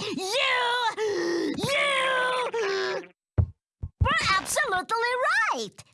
You! You! We're absolutely right!